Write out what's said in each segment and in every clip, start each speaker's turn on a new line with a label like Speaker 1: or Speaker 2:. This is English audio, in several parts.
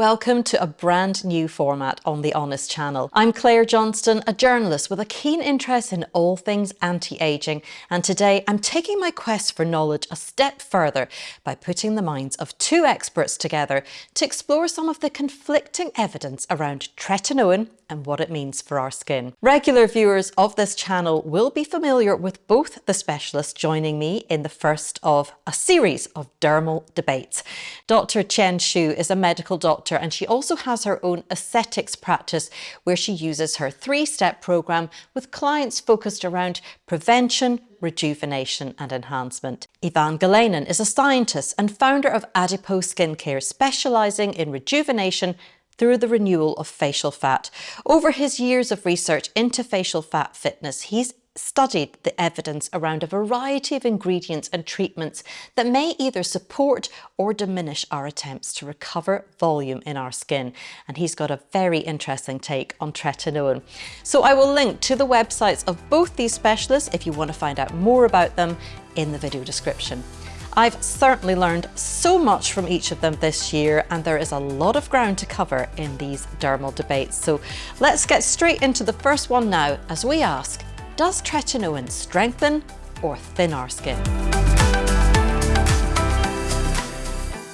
Speaker 1: Welcome to a brand new format on The Honest Channel. I'm Claire Johnston, a journalist with a keen interest in all things anti-aging, and today I'm taking my quest for knowledge a step further by putting the minds of two experts together to explore some of the conflicting evidence around tretinoin and what it means for our skin. Regular viewers of this channel will be familiar with both the specialists joining me in the first of a series of dermal debates. Dr. Chen Shu is a medical doctor and she also has her own aesthetics practice where she uses her three-step program with clients focused around prevention, rejuvenation and enhancement. Ivan Galenin is a scientist and founder of Adipose Skincare, specialising in rejuvenation through the renewal of facial fat. Over his years of research into facial fat fitness, he's studied the evidence around a variety of ingredients and treatments that may either support or diminish our attempts to recover volume in our skin. And he's got a very interesting take on tretinoin. So I will link to the websites of both these specialists if you want to find out more about them in the video description. I've certainly learned so much from each of them this year and there is a lot of ground to cover in these dermal debates. So let's get straight into the first one now as we ask, does tretinoin strengthen or thin our skin?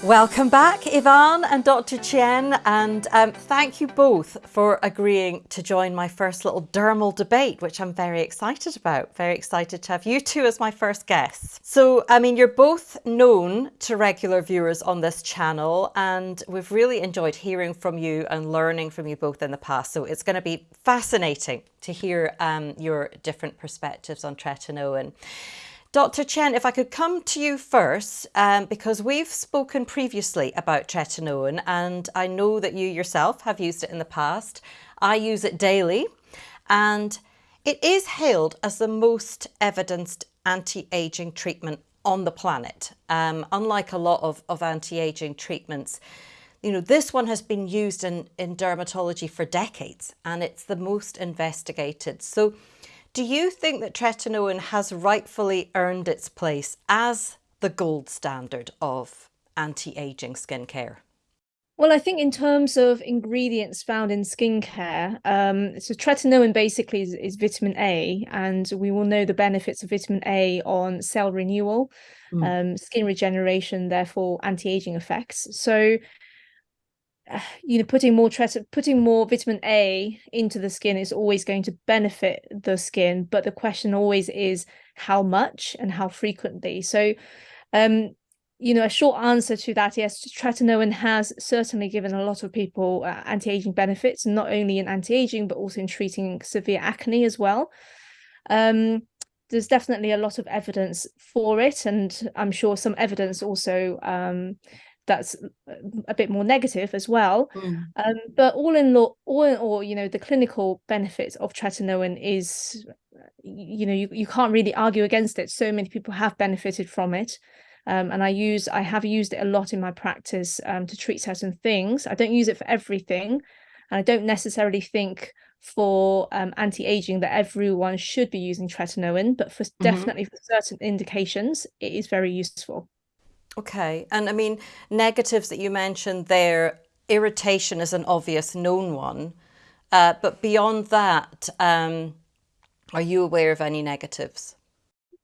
Speaker 1: Welcome back, Ivan and Dr. Chen, and um, thank you both for agreeing to join my first little dermal debate, which I'm very excited about. Very excited to have you two as my first guests. So, I mean, you're both known to regular viewers on this channel, and we've really enjoyed hearing from you and learning from you both in the past. So it's going to be fascinating to hear um, your different perspectives on tretinoin. Dr. Chen, if I could come to you first, um, because we've spoken previously about tretinoin and I know that you yourself have used it in the past. I use it daily and it is hailed as the most evidenced anti-aging treatment on the planet. Um, unlike a lot of, of anti-aging treatments, you know, this one has been used in, in dermatology for decades and it's the most investigated. So do you think that tretinoin has rightfully earned its place as the gold standard of anti-aging skincare?
Speaker 2: Well, I think in terms of ingredients found in skincare, um, so tretinoin basically is, is, vitamin A, and we will know the benefits of vitamin A on cell renewal, mm. um, skin regeneration, therefore anti-aging effects. So you know putting more putting more vitamin A into the skin is always going to benefit the skin but the question always is how much and how frequently. So um you know a short answer to that yes tretinoin has certainly given a lot of people uh, anti-aging benefits not only in anti-aging but also in treating severe acne as well. Um there's definitely a lot of evidence for it and i'm sure some evidence also um that's a bit more negative as well. Mm. Um, but all in all, all in all, you know, the clinical benefits of tretinoin is, you know, you, you can't really argue against it. So many people have benefited from it. Um, and I use, I have used it a lot in my practice um, to treat certain things. I don't use it for everything. And I don't necessarily think for um, anti-aging that everyone should be using tretinoin, but for mm -hmm. definitely for certain indications, it is very useful.
Speaker 1: Okay, and I mean, negatives that you mentioned there, irritation is an obvious known one, uh, but beyond that, um, are you aware of any negatives?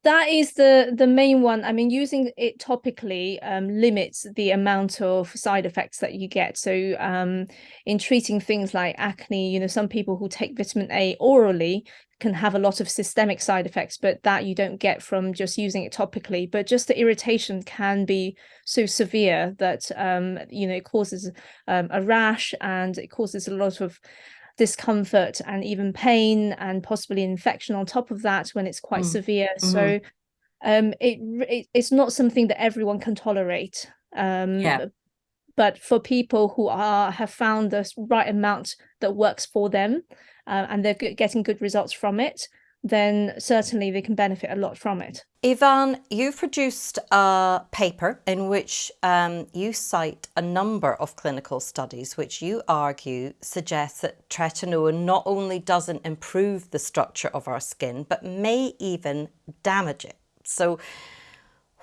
Speaker 2: That is the the main one. I mean, using it topically um, limits the amount of side effects that you get. So um, in treating things like acne, you know, some people who take vitamin A orally can have a lot of systemic side effects, but that you don't get from just using it topically. But just the irritation can be so severe that, um, you know, it causes um, a rash and it causes a lot of discomfort and even pain and possibly infection on top of that when it's quite mm. severe. Mm -hmm. So um, it, it, it's not something that everyone can tolerate. Um, yeah. But for people who are have found the right amount that works for them, uh, and they're getting good results from it, then certainly we can benefit a lot from it.
Speaker 1: Ivan, you've produced a paper in which um, you cite a number of clinical studies which you argue suggest that tretinoin not only doesn't improve the structure of our skin, but may even damage it. So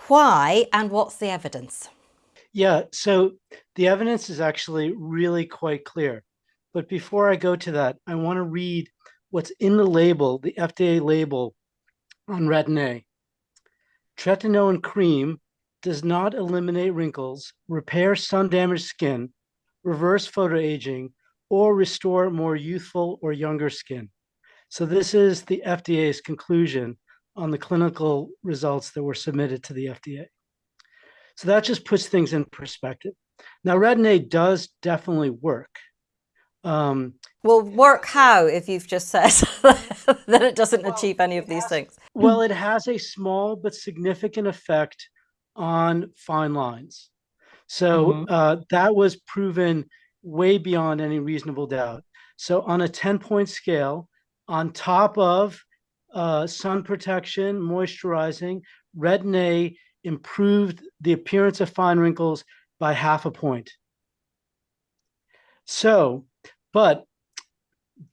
Speaker 1: why and what's the evidence?
Speaker 3: Yeah, so the evidence is actually really quite clear. But before I go to that, I want to read what's in the label, the FDA label on Retin-A. Tretinoin cream does not eliminate wrinkles, repair sun-damaged skin, reverse photoaging, or restore more youthful or younger skin. So this is the FDA's conclusion on the clinical results that were submitted to the FDA. So that just puts things in perspective. Now, Retin-A does definitely work.
Speaker 1: Um, well, work how if you've just said that it doesn't well, achieve any of these
Speaker 3: has,
Speaker 1: things?
Speaker 3: Well, it has a small but significant effect on fine lines. So mm -hmm. uh, that was proven way beyond any reasonable doubt. So on a 10 point scale, on top of uh, sun protection, moisturizing, Retin-A improved the appearance of fine wrinkles by half a point. So, but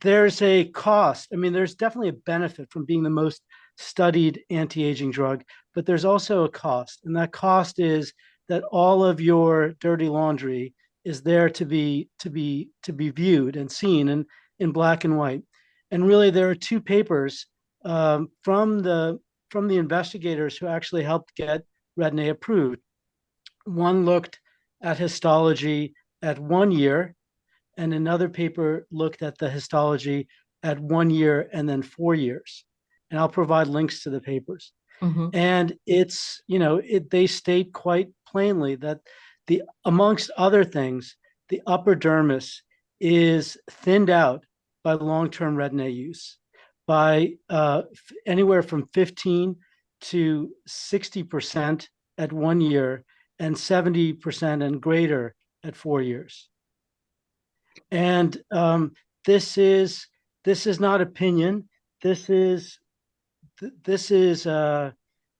Speaker 3: there's a cost. I mean, there's definitely a benefit from being the most studied anti-aging drug, but there's also a cost. And that cost is that all of your dirty laundry is there to be to be to be viewed and seen in, in black and white. And really there are two papers um, from the from the investigators who actually helped get Retin-A approved. One looked at histology at one year, and another paper looked at the histology at one year and then four years. And I'll provide links to the papers. Mm -hmm. And it's, you know, it, they state quite plainly that the amongst other things, the upper dermis is thinned out by long-term Retin-A use by uh, anywhere from 15 to 60% at one year and 70% and greater at four years. And um, this is this is not opinion. This is this is uh,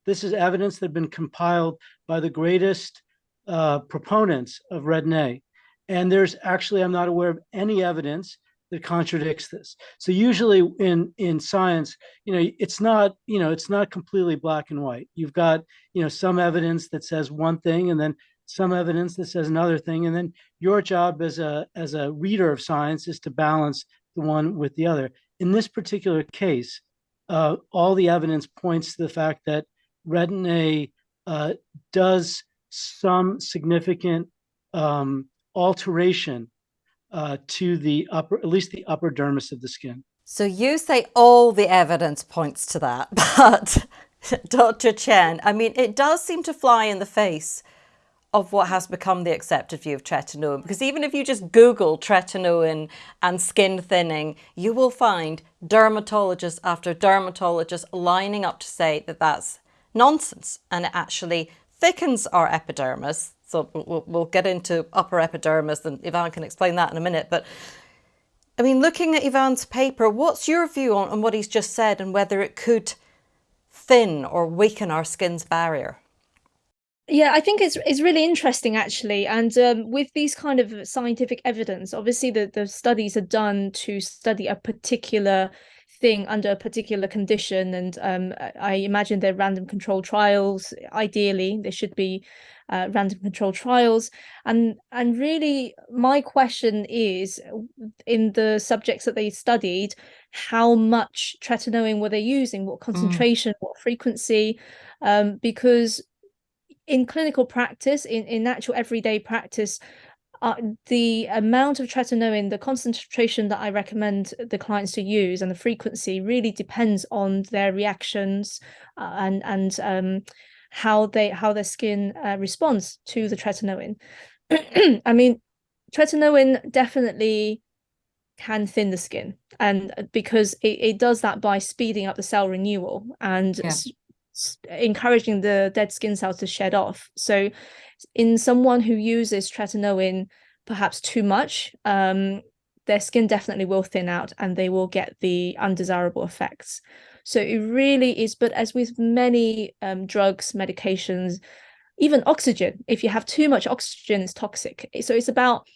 Speaker 3: this is evidence that has been compiled by the greatest uh, proponents of Retin-A. And there's actually, I'm not aware of any evidence that contradicts this. So usually in in science, you know, it's not, you know, it's not completely black and white. You've got, you know, some evidence that says one thing and then some evidence that says another thing. And then your job as a as a reader of science is to balance the one with the other. In this particular case, uh, all the evidence points to the fact that Retin-A uh, does some significant um, alteration uh, to the upper, at least the upper dermis of the skin.
Speaker 1: So you say all the evidence points to that, but Dr. Chen, I mean, it does seem to fly in the face of what has become the accepted view of tretinoin. Because even if you just Google tretinoin and skin thinning, you will find dermatologist after dermatologist lining up to say that that's nonsense and it actually thickens our epidermis. So we'll, we'll get into upper epidermis and Ivan can explain that in a minute. But I mean, looking at Ivan's paper, what's your view on, on what he's just said and whether it could thin or weaken our skin's barrier?
Speaker 2: Yeah, I think it's it's really interesting actually, and um, with these kind of scientific evidence, obviously the the studies are done to study a particular thing under a particular condition and um, I imagine they're random control trials ideally they should be uh, random control trials and and really my question is in the subjects that they studied how much tretinoin were they using what mm. concentration mm. what frequency um, because in clinical practice in in actual everyday practice uh, the amount of tretinoin, the concentration that I recommend the clients to use and the frequency really depends on their reactions uh, and and um, how they how their skin uh, responds to the tretinoin. I mean, tretinoin definitely can thin the skin and uh, because it, it does that by speeding up the cell renewal and yeah. Encouraging the dead skin cells to shed off. So in someone who uses tretinoin perhaps too much, um, their skin definitely will thin out and they will get the undesirable effects. So it really is, but as with many um, drugs, medications, even oxygen, if you have too much oxygen, it's toxic. So it's about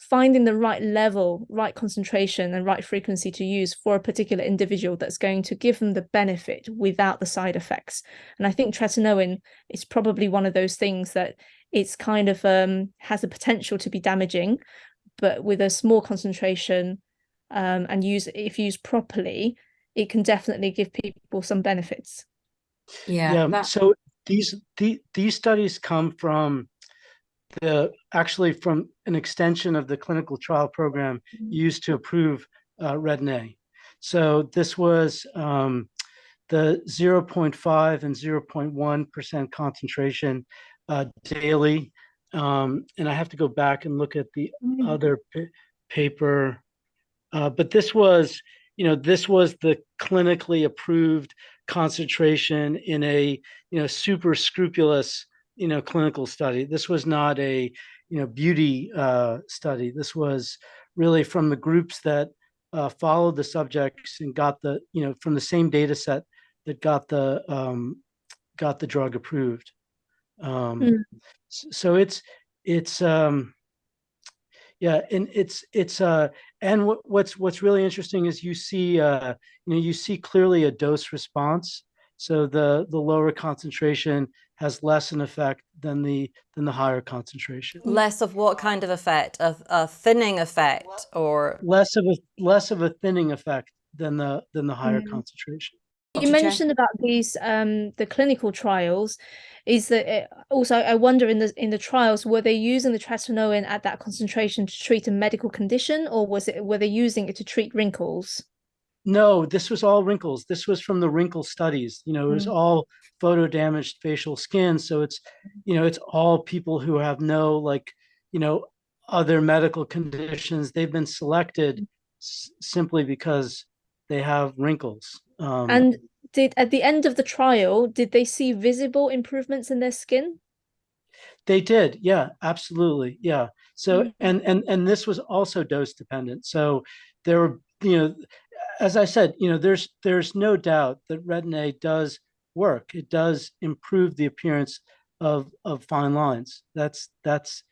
Speaker 2: finding the right level, right concentration and right frequency to use for a particular individual that's going to give them the benefit without the side effects. And I think tretinoin is probably one of those things that it's kind of um, has the potential to be damaging, but with a small concentration um, and use if used properly, it can definitely give people some benefits.
Speaker 1: Yeah.
Speaker 3: Yeah. So these the, these studies come from the actually from an extension of the clinical trial program
Speaker 2: Mhm.
Speaker 3: used to approve uh, Retin-A. So this was um, the 0.5 and 0.1 percent concentration uh, daily. Um, and I have to go back and look at the
Speaker 2: Mm.
Speaker 3: other paper. Uh, but this was, you know, this was the clinically approved concentration in a, you know, super scrupulous, you know, clinical study. This was not a, you know, beauty uh, study. This was really from the groups that uh, followed the subjects and got the, you know, from the same data set that got the um, got the drug approved. Um,
Speaker 2: Mm.
Speaker 3: So it's it's um, yeah, and it's it's uh, and what, what's what's really interesting is you see uh, you know you see clearly a dose response. So the the lower concentration has less an effect than the than the higher concentration.
Speaker 1: Less of what kind of effect? A, a thinning effect or
Speaker 3: Less of a less of a thinning effect than the than the higher
Speaker 2: Mm.
Speaker 3: concentration.
Speaker 2: You mentioned about these um the clinical trials. Is that it, also I wonder in the in the trials were they using the tretinoin at that concentration to treat a medical condition or was it were they using it to treat wrinkles?
Speaker 3: No, this was all wrinkles. This was from the wrinkle studies. You know, it was
Speaker 2: Mm.
Speaker 3: all photo damaged facial skin. So it's, you know, it's all people who have no like, you know, other medical conditions. They've been selected simply because they have wrinkles. Um,
Speaker 2: And did at the end of the trial did they see visible improvements in their skin?
Speaker 3: They did, yeah, absolutely, yeah. So
Speaker 2: Mhm.
Speaker 3: and and and this was also dose dependent. So there were, you know, as I said, you know, there's there's no doubt that Retin-A does work. It does improve the appearance of of fine lines. That's that's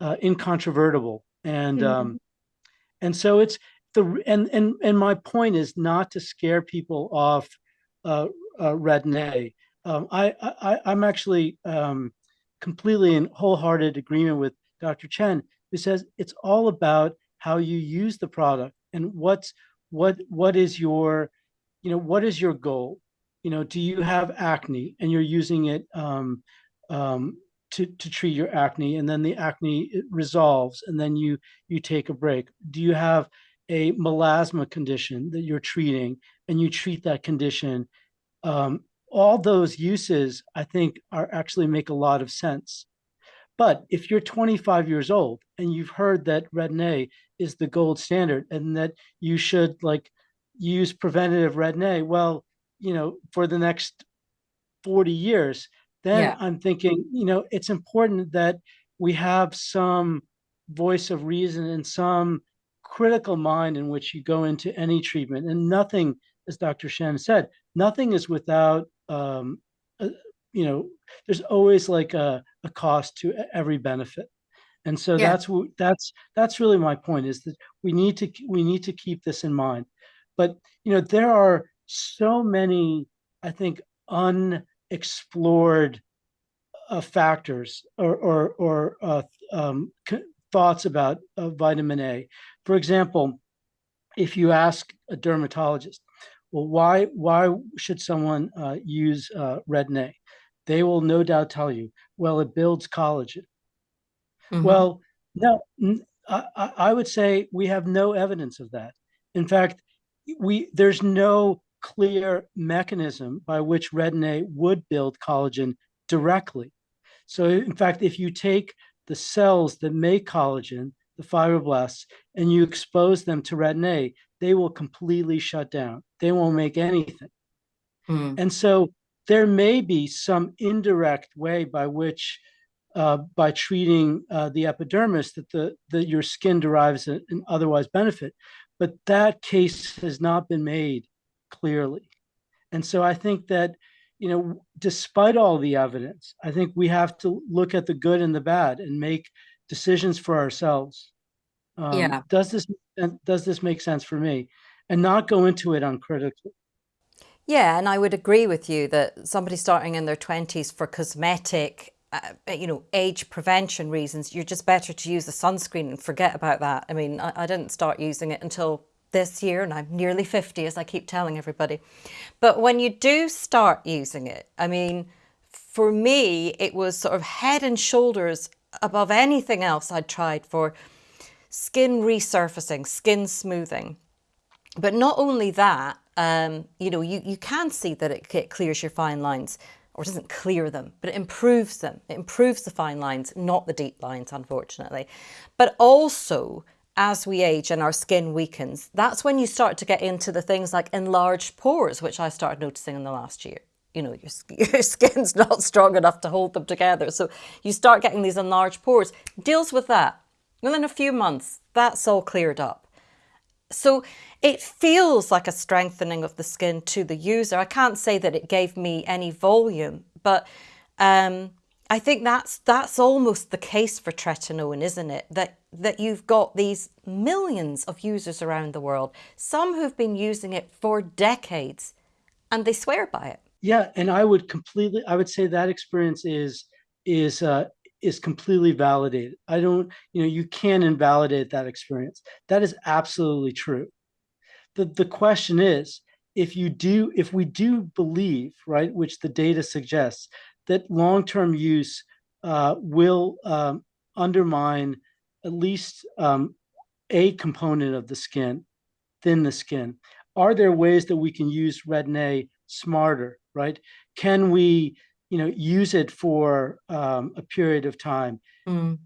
Speaker 3: uh, incontrovertible. And
Speaker 2: Mhm.
Speaker 3: um, and so it's the and and and my point is not to scare people off uh, uh, Retin-A. Um, I, I I'm actually um, completely in wholehearted agreement with Dr. Chen, who says it's all about how you use the product and what's what what is your you know what is your goal? You know do you have acne and you're using it um, um, to to treat your acne and then the acne resolves and then you you take a break. Do you have a melasma condition that you're treating and you treat that condition? Um, all those uses i think are actually make a lot of sense but if you're 25 years old and you've heard that retin-a is the gold standard and that you should like use preventative retin-a well you know for the next 40 years then
Speaker 1: Yeah.
Speaker 3: i'm thinking you know it's important that we have some voice of reason and some critical mind in which you go into any treatment and nothing as dr shen said nothing is without um, uh, you know there's always like a, a cost to every benefit. And so
Speaker 1: Yeah.
Speaker 3: that's what that's that's really my point is that we need to we need to keep this in mind. But you know there are so many i think unexplored uh, factors or or, or uh, um, thoughts about uh, vitamin a. For example if you ask a dermatologist well why why should someone uh, use uh, retin-a they will no doubt tell you well it builds collagen
Speaker 1: Mhm.
Speaker 3: well, no, I would say we have no evidence of that. In fact, we there's no clear mechanism by which retin-A would build collagen directly. So, in fact, if you take the cells that make collagen, the fibroblasts, and you expose them to retin-A, they will completely shut down. They won't make anything.
Speaker 1: Mm.
Speaker 3: And so there may be some indirect way by which, uh, by treating uh, the epidermis, that the that your skin derives an otherwise benefit, but that case has not been made clearly. And so I think that, you know, despite all the evidence, I think we have to look at the good and the bad and make decisions for ourselves. Um,
Speaker 1: Yeah.
Speaker 3: Does this does this make sense for me? And not go into it uncritically.
Speaker 1: Yeah, and I would agree with you that somebody starting in their 20s for cosmetic uh, you know, age prevention reasons, you're just better to use the sunscreen and forget about that. I mean, I, I didn't start using it until this year and I'm nearly 50 as I keep telling everybody. But when you do start using it, I mean, for me, it was sort of head and shoulders above anything else I'd tried for skin resurfacing, skin smoothing. But not only that, um, you know, you, you can see that it, it clears your fine lines or doesn't clear them, but it improves them. It improves the fine lines, not the deep lines, unfortunately. But also, as we age and our skin weakens, that's when you start to get into the things like enlarged pores, which I started noticing in the last year. You know, your, your skin's not strong enough to hold them together. So you start getting these enlarged pores. Deals with that. Within a few months, that's all cleared up. So it feels like a strengthening of the skin to the user. I can't say that it gave me any volume, but um, I think that's that's almost the case for tretinoin, isn't it? That that you've got these millions of users around the world, some who've been using it for decades, and they swear by it.
Speaker 3: Yeah, and I would completely, I would say that experience is is uh, is completely validated. I don't, you know, you can invalidate that experience. That is absolutely true. The, the question is, if you do, if we do believe, right, which the data suggests, that long-term use uh, will um, undermine at least um, a component of the skin, thin the skin. Are there ways that we can use Retin-A smarter, right? Can we you know, use it for um, a period of time, mm.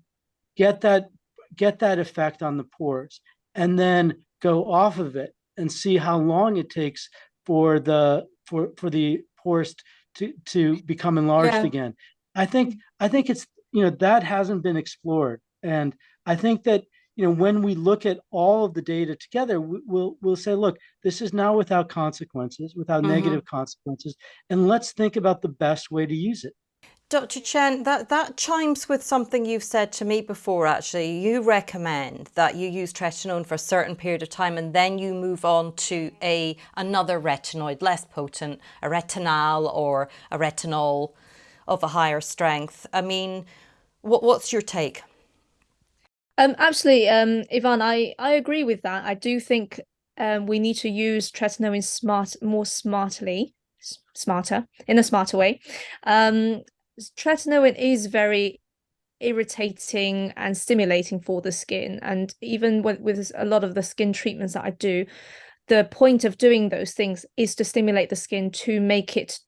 Speaker 3: get that get that effect on the pores, and then go off of it and see how long it takes for the for for the pores to to become enlarged yeah. again. I think I think it's you know that hasn't been explored, and I think that you know, when we look at all of the data together, we'll we'll say, look, this is now without consequences, without mm -hmm. negative consequences, and let's think about the best way to use it.
Speaker 1: Dr. Chen, that, that chimes with something you've said to me before, actually. You recommend that you use tretinoin for a certain period of time and then you move on to a another retinoid, less potent, a retinal or a retinol of a higher strength. I mean, what, what's your take?
Speaker 2: Um, absolutely, um, Ivan, I, I agree with that. I do think um, we need to use tretinoin smart more smartly, smarter in a smarter way. Um, tretinoin is very irritating and stimulating for the skin, and even with, with a lot of the skin treatments that I do, the point of doing those things is to stimulate the skin to make it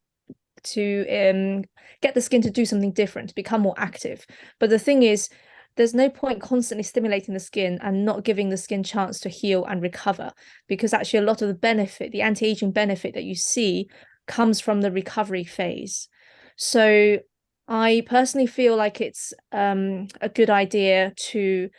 Speaker 2: to um, get the skin to do something different, become more active. But the thing is, there's no point constantly stimulating the skin and not giving the skin chance to heal and recover because actually a lot of the benefit, the anti-aging benefit that you see comes from the recovery phase. So I personally feel like it's um, a good idea to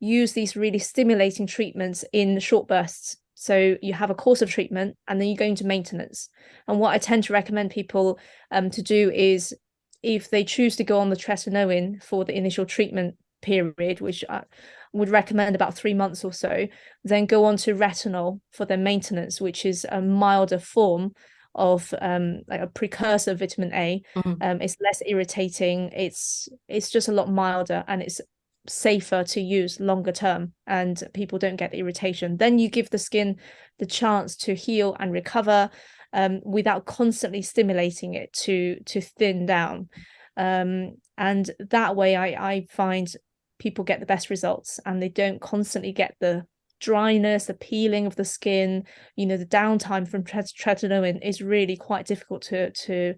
Speaker 2: use these really stimulating treatments in short bursts. So you have a course of treatment and then you go into maintenance. And what I tend to recommend people um, to do is if they choose to go on the tretinoin for the initial treatment period, which I would recommend about three months or so, then go on to retinol for their maintenance, which is a milder form of um, like a precursor of vitamin A. Mm um, it's less irritating. It's it's just a lot milder and it's safer to use longer term and people don't get the irritation. Then you give the skin the chance to heal and recover um, without constantly stimulating it to to thin down. Um, and that way I, I find people get the best results and they don't constantly get the dryness, the peeling of the skin, you know, the downtime from tretinoin is really quite difficult to to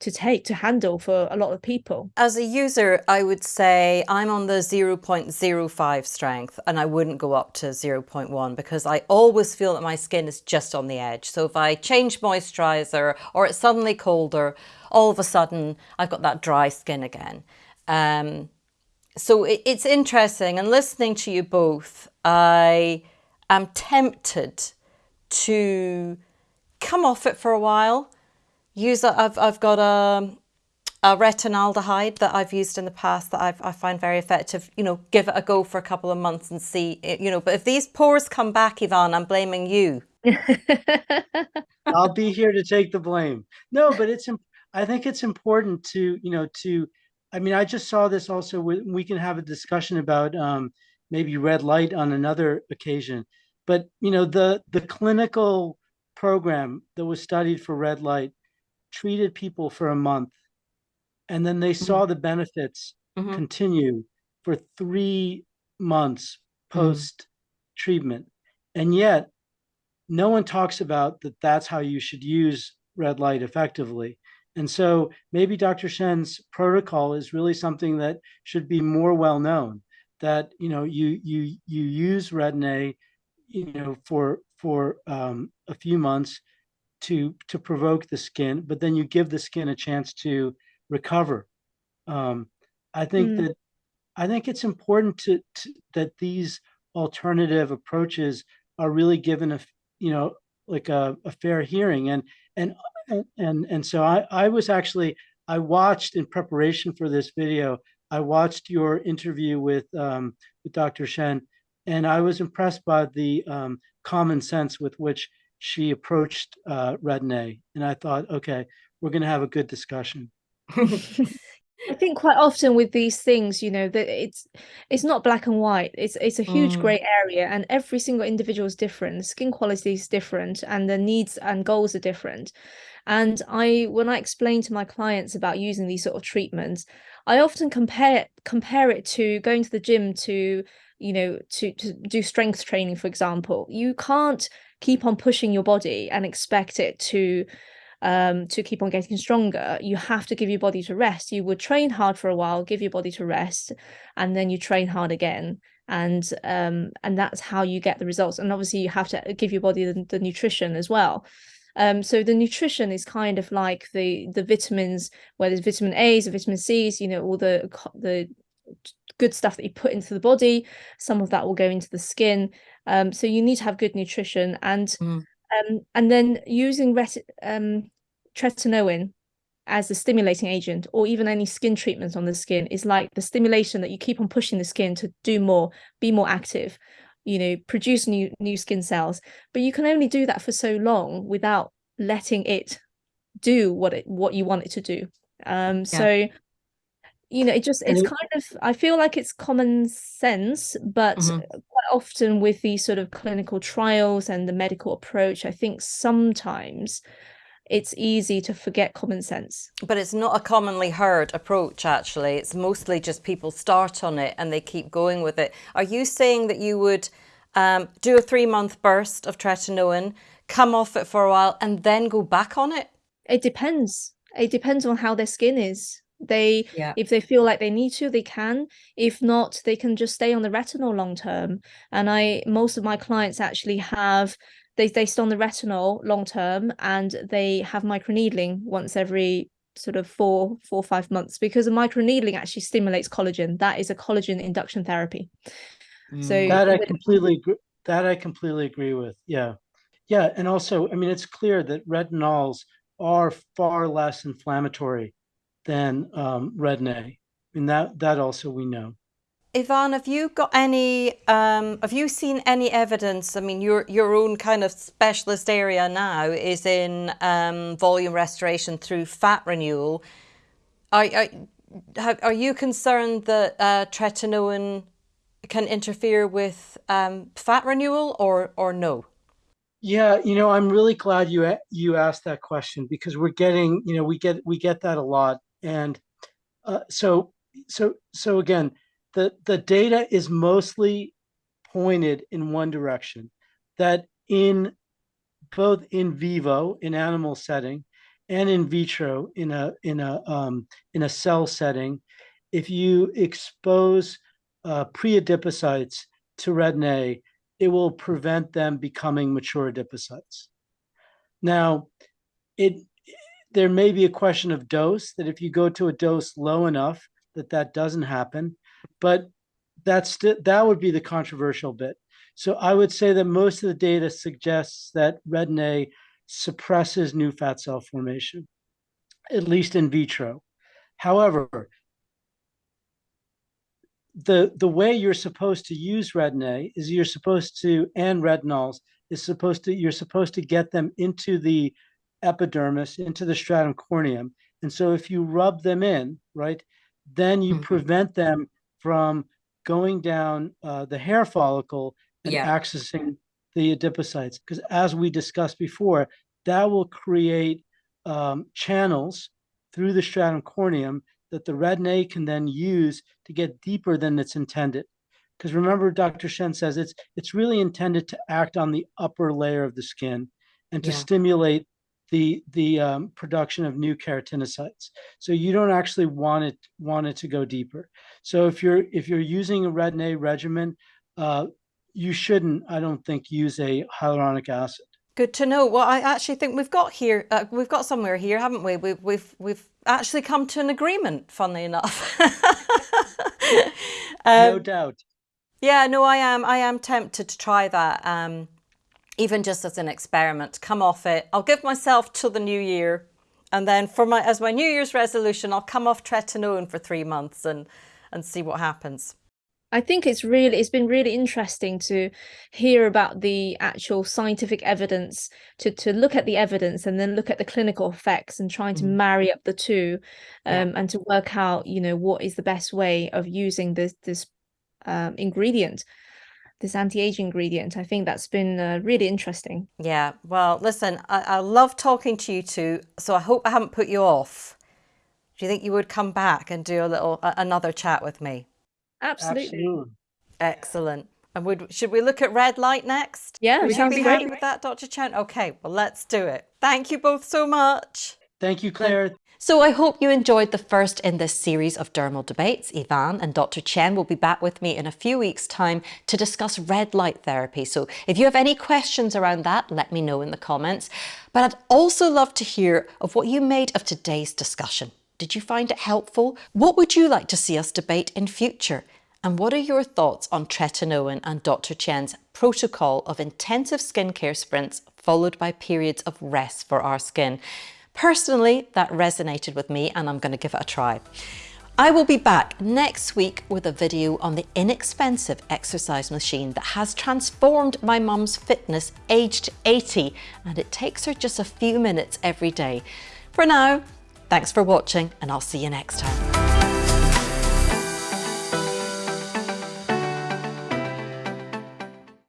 Speaker 2: to take to handle for a lot of people.
Speaker 1: As a user, I would say I'm on the 0.05 strength and I wouldn't go up to 0.1 because I always feel that my skin is just on the edge. So if I change moisturizer or it's suddenly colder, all of a sudden I've got that dry skin again. Um, so it, it's interesting and listening to you both, I am tempted to come off it for a while. Use a, I've, I've got a, a retinaldehyde that I've used in the past that I've, I find very effective. You know, give it a go for a couple of months and see, you know, but if these pores come back, Ivan, I'm blaming you.
Speaker 3: I'll be here to take the blame. No, but it's, I think it's important to, you know, to I mean, I just saw this also, we, we can have a discussion about um, maybe red light on another occasion. But, you know, the, the clinical program that was studied for red light treated people for a month. And then they saw the benefits
Speaker 1: Mhm.
Speaker 3: continue for three months
Speaker 1: Mm.
Speaker 3: post treatment. And yet, no one talks about that that's how you should use red light effectively. And so maybe Dr. Shen's protocol is really something that should be more well known that you know you you you use Retin-A you know for for um, a few months to to provoke the skin, but then you give the skin a chance to recover. Um, I think
Speaker 2: Mm.
Speaker 3: that I think it's important to, to that these alternative approaches are really given a, you know like a, a fair hearing and and and and, and so I, I was actually I watched in preparation for this video I watched your interview with um, with Dr. Shen and I was impressed by the um, common sense with which she approached uh, Retin-A and I thought okay we're going to have a good discussion.
Speaker 2: I think quite often with these things, you know, that it's it's not black and white. It's it's a huge
Speaker 1: Mm.
Speaker 2: grey area, and every single individual is different. Skin quality is different, and the needs and goals are different. And I, when I explain to my clients about using these sort of treatments, I often compare compare it to going to the gym to, you know, to to do strength training, for example. You can't keep on pushing your body and expect it to um, to keep on getting stronger, you have to give your body to rest. You would train hard for a while, give your body to rest, and then you train hard again. And um, and that's how you get the results. And obviously, you have to give your body the, the nutrition as well. Um, so the nutrition is kind of like the the vitamins, where there's vitamin A's and vitamin C's, you know, all the the good stuff that you put into the body. Some of that will go into the skin. Um, so you need to have good nutrition and
Speaker 1: Mm.
Speaker 2: um, and then using ret- um, tretinoin as a stimulating agent or even any skin treatment on the skin is like the stimulation that you keep on pushing the skin to do more be more active you know produce new new skin cells but you can only do that for so long without letting it do what it what you want it to do um so you know it just it's kind of i feel like it's common sense but
Speaker 1: Mhm.
Speaker 2: quite often with these sort of clinical trials and the medical approach i think sometimes it's easy to forget common sense
Speaker 1: But it's not a commonly heard approach, actually. It's mostly just people start on it and they keep going with it. Are you saying that you would um, do a three month burst of tretinoin, come off it for a while, and then go back on it?
Speaker 2: it depends it depends on how their skin is they
Speaker 1: Yeah.
Speaker 2: if they feel like they need to they can if not they can just stay on the retinol long term and i most of my clients actually have they they stay on the retinol long term and they have microneedling once every sort of four four or five months because the microneedling actually stimulates collagen that is a collagen induction therapy so
Speaker 1: Mm.
Speaker 3: That I completely agree, that I completely agree with. Yeah. Yeah. And also, I mean, it's clear that retinols are far less inflammatory than um, Retin-A. I mean, that, that also we know.
Speaker 1: Ivan, have you got any? Um, have you seen any evidence? I mean, your your own kind of specialist area now is in um, volume restoration through fat renewal. Are are, are you concerned that uh, tretinoin can interfere with um, fat renewal, or or no?
Speaker 3: Yeah, you know, I'm really glad you you asked that question because we're getting, you know, we get we get that a lot, and uh, so so so again, the the data is mostly pointed in one direction, that in both in vivo in animal setting and in vitro in a in a um, in a cell setting, if you expose uh, pre-adipocytes to Retin-A, it will prevent them becoming mature adipocytes. Now, it there may be a question of dose that if you go to a dose low enough that that doesn't happen, but that's the, that would be the controversial bit. So I would say that most of the data suggests that Retin-A suppresses new fat cell formation, at least in vitro. However, the the way you're supposed to use Retin-A is you're supposed to and retinols is supposed to you're supposed to get them into the epidermis into the stratum corneum and so if you rub them in right then you
Speaker 1: Mhm.
Speaker 3: prevent them from going down uh, the hair follicle and
Speaker 1: Yeah.
Speaker 3: accessing the adipocytes. Because as we discussed before, that will create um, channels through the stratum corneum that the retin-A can then use to get deeper than it's intended. Because remember, Dr. Shen says it's it's really intended to act on the upper layer of the skin and to
Speaker 1: Yeah.
Speaker 3: stimulate the the um, production of new keratinocytes. So you don't actually want it want it to go deeper. So if you're if you're using a retin-A regimen, uh, you shouldn't, I don't think, use a hyaluronic acid.
Speaker 1: Good to know. Well, I actually think we've got here, uh, we've got somewhere here, haven't we? We've, we've, we've actually come to an agreement, funnily enough.
Speaker 3: no
Speaker 1: Um,
Speaker 3: doubt.
Speaker 1: Yeah, no, I am. I am tempted to try that, um, even just as an experiment. Come off it. I'll give myself till the new year, and then for my as my New Year's resolution, I'll come off tretinoin for three months and and see what happens.
Speaker 2: I think it's really it's been really interesting to hear about the actual scientific evidence to to look at the evidence and then look at the clinical effects and trying to
Speaker 1: Mm.
Speaker 2: marry up the two
Speaker 1: Yeah.
Speaker 2: um, and to work out you know what is the best way of using this this um, ingredient this anti-aging ingredient I think that's been uh, really interesting
Speaker 1: Yeah. Well, listen, I, I love talking to you two, so I hope I haven't put you off. Do you think you would come back and do a little a, another chat with me?
Speaker 2: absolutely,
Speaker 3: Absolutely.
Speaker 1: Excellent. And would should we look at red light next?
Speaker 2: yeah
Speaker 1: Would you be
Speaker 2: great
Speaker 1: happy with that, Dr. Chen? Okay, well, let's do it. Thank you both so much.
Speaker 3: Thank you, Claire.
Speaker 1: So I hope you enjoyed the first in this series of dermal debates. Ivan and Dr. Chen will be back with me in a few weeks' time to discuss red light therapy. So if you have any questions around that, let me know in the comments. But I'd also love to hear of what you made of today's discussion. Did you find it helpful? What would you like to see us debate in future? And what are your thoughts on tretinoin and Dr. Chen's protocol of intensive skincare sprints followed by periods of rest for our skin? Personally, that resonated with me and I'm going to give it a try. I will be back next week with a video on the inexpensive exercise machine that has transformed my mum's fitness aged 80 and it takes her just a few minutes every day. For now, thanks for watching and I'll see you next time.